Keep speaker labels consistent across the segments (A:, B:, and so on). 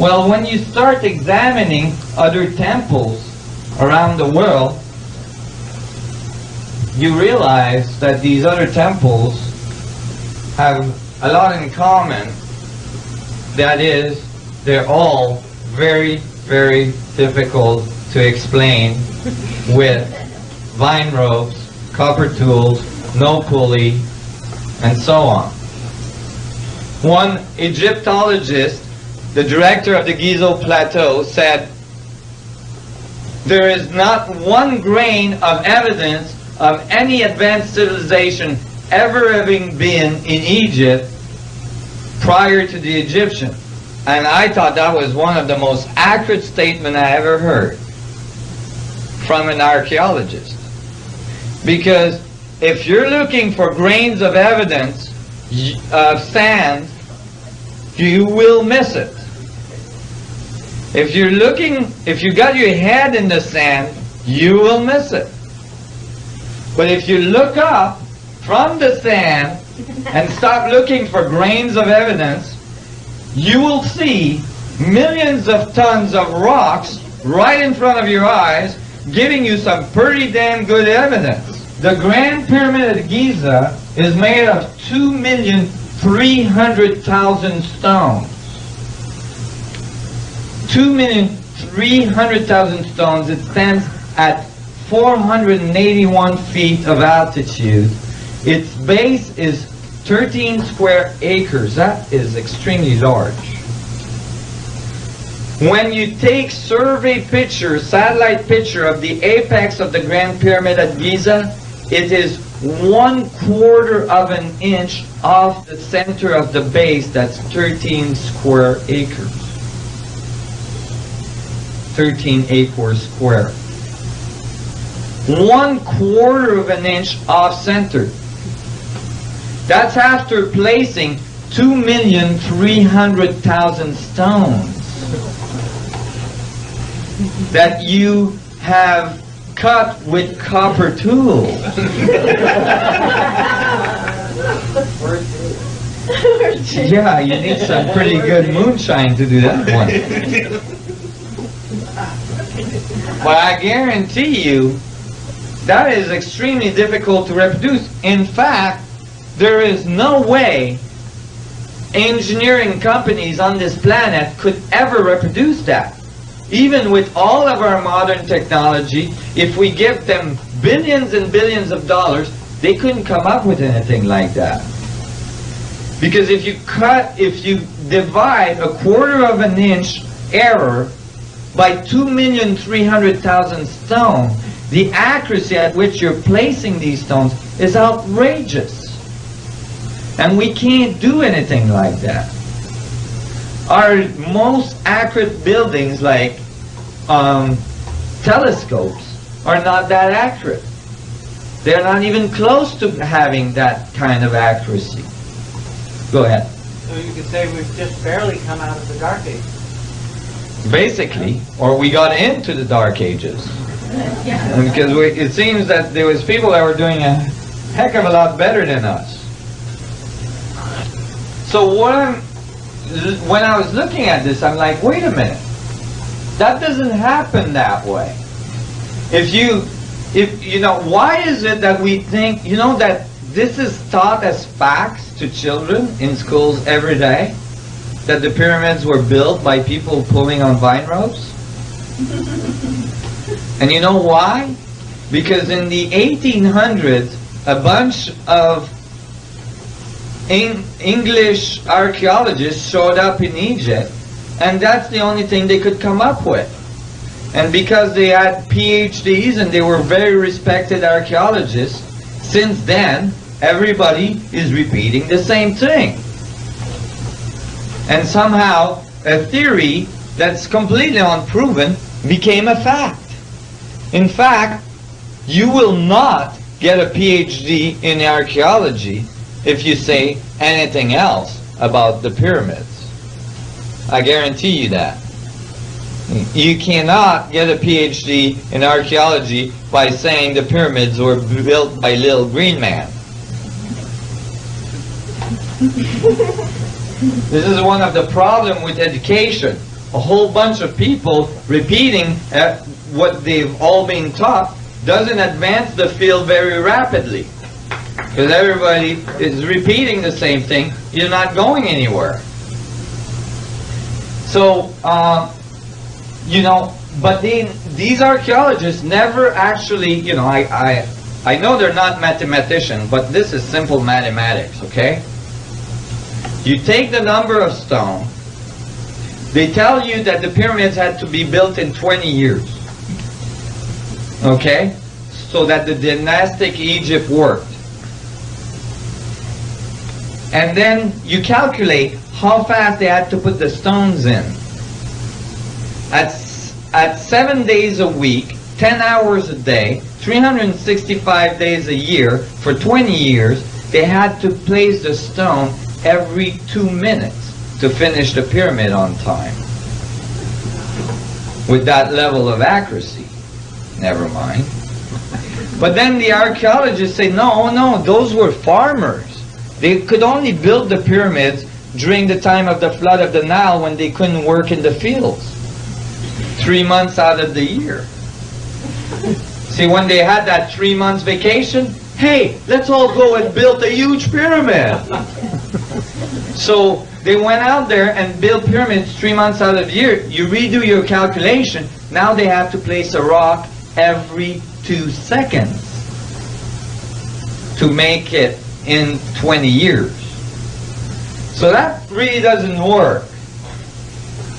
A: Well, when you start examining other temples around the world, you realize that these other temples have a lot in common. That is, they're all very, very difficult to explain with vine ropes, copper tools, no pulley, and so on. One Egyptologist, the director of the Giza Plateau, said, there is not one grain of evidence of any advanced civilization ever having been in Egypt prior to the Egyptian. And I thought that was one of the most accurate statements I ever heard from an archaeologist. Because if you're looking for grains of evidence of sand, you will miss it. If you're looking, if you got your head in the sand, you will miss it. But if you look up from the sand and stop looking for grains of evidence, you will see millions of tons of rocks right in front of your eyes, giving you some pretty damn good evidence. The Grand Pyramid of Giza is made of 2,300,000 stones. 2,300,000 stones. It stands at 481 feet of altitude. Its base is 13 square acres. That is extremely large. When you take survey picture, satellite picture of the apex of the Grand Pyramid at Giza, it is one quarter of an inch off the center of the base. That's 13 square acres. 13 acres square. One quarter of an inch off center. That's after placing 2,300,000 stones that you have cut with copper tools. yeah, you need some pretty good moonshine to do that one. But I guarantee you, that is extremely difficult to reproduce. In fact, there is no way engineering companies on this planet could ever reproduce that. Even with all of our modern technology, if we give them billions and billions of dollars, they couldn't come up with anything like that. Because if you cut, if you divide a quarter of an inch error by 2,300,000 stones, the accuracy at which you're placing these stones is outrageous. And we can't do anything like that. Our most accurate buildings, like um, telescopes, are not that accurate. They're not even close to having that kind of accuracy. Go ahead.
B: So you could say we've just barely come out of the Dark Ages.
A: Basically, or we got into the Dark Ages. Because we, it seems that there was people that were doing a heck of a lot better than us. So what I'm, when I was looking at this, I'm like, wait a minute. That doesn't happen that way. If you, if, you know, why is it that we think, you know, that this is taught as facts to children in schools every day? That the pyramids were built by people pulling on vine ropes? and you know why? Because in the 1800s, a bunch of English archaeologists showed up in Egypt, and that's the only thing they could come up with. And because they had PhDs and they were very respected archaeologists, since then, everybody is repeating the same thing. And somehow, a theory that's completely unproven became a fact. In fact, you will not get a PhD in archaeology if you say anything else about the pyramids. I guarantee you that. You cannot get a PhD in archaeology by saying the pyramids were built by little green man. this is one of the problem with education. a whole bunch of people repeating uh, what they've all been taught doesn't advance the field very rapidly. Because everybody is repeating the same thing, you're not going anywhere. So, uh, you know, but then these archaeologists never actually, you know, I, I, I know they're not mathematicians, but this is simple mathematics, okay? You take the number of stone, they tell you that the pyramids had to be built in 20 years. Okay? So that the dynastic Egypt worked. And then you calculate how fast they had to put the stones in. At, at seven days a week, 10 hours a day, 365 days a year, for 20 years, they had to place the stone every two minutes to finish the pyramid on time. With that level of accuracy. Never mind. But then the archaeologists say, no, no, those were farmers. They could only build the pyramids during the time of the flood of the Nile when they couldn't work in the fields. Three months out of the year. See, when they had that three months vacation, hey, let's all go and build a huge pyramid. So they went out there and built pyramids three months out of the year. You redo your calculation, now they have to place a rock every two seconds to make it in 20 years. So that really doesn't work.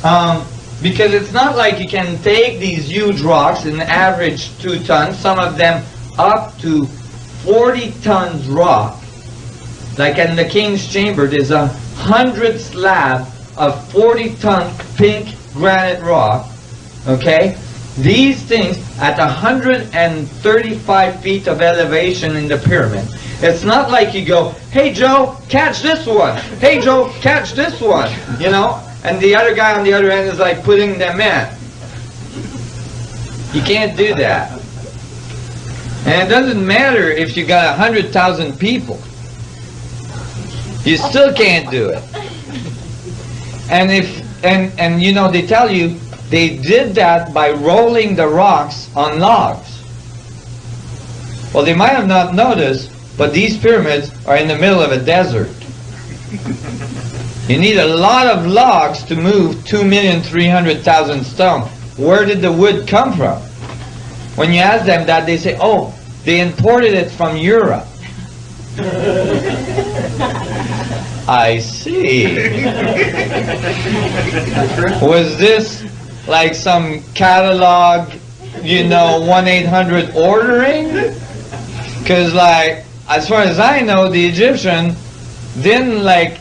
A: Um, because it's not like you can take these huge rocks and average two tons, some of them up to 40 tons rock. Like in the King's Chamber, there's a hundred slab of 40 ton pink granite rock. Okay? These things at 135 feet of elevation in the pyramid. It's not like you go, hey Joe, catch this one. Hey Joe, catch this one. You know? And the other guy on the other end is like putting them in. You can't do that. And it doesn't matter if you got 100,000 people. You still can't do it. And if and and you know they tell you they did that by rolling the rocks on logs. Well, they might have not noticed, but these pyramids are in the middle of a desert. You need a lot of logs to move 2,300,000 stone. Where did the wood come from? When you ask them that, they say, oh, they imported it from Europe. I see. Was this like some catalog, you know, 1-800 ordering? Because like, as far as I know, the Egyptian didn't like,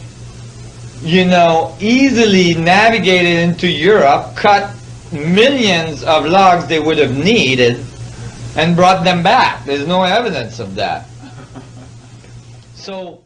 A: you know, easily navigate it into Europe, cut millions of logs they would have needed, and brought them back. There's no evidence of that. So,